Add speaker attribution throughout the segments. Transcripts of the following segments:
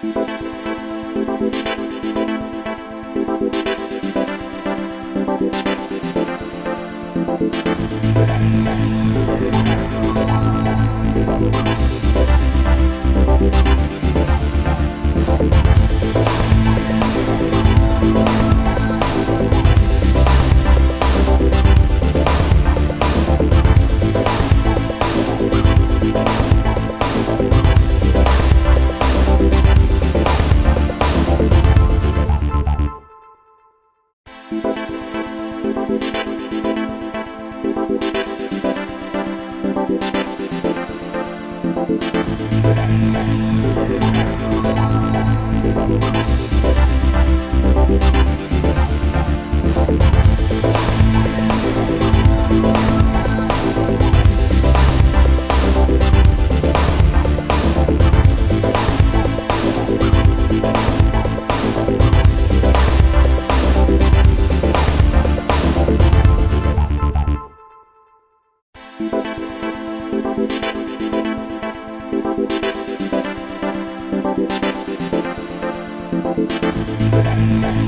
Speaker 1: Thank you. Thank you.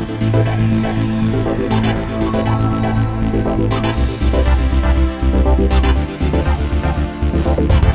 Speaker 2: Thank you.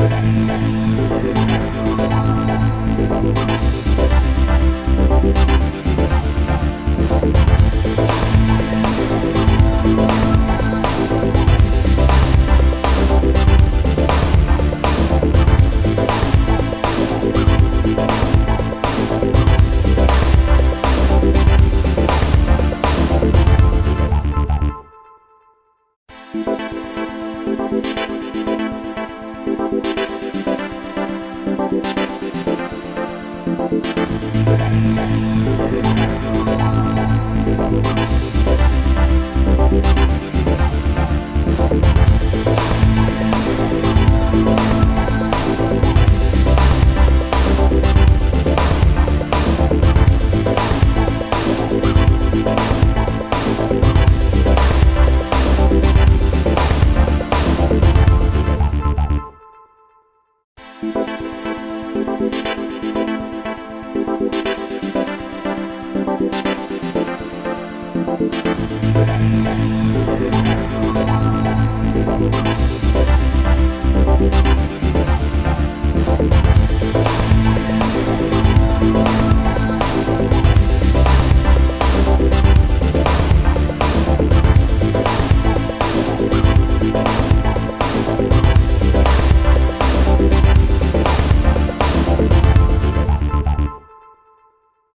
Speaker 2: Thank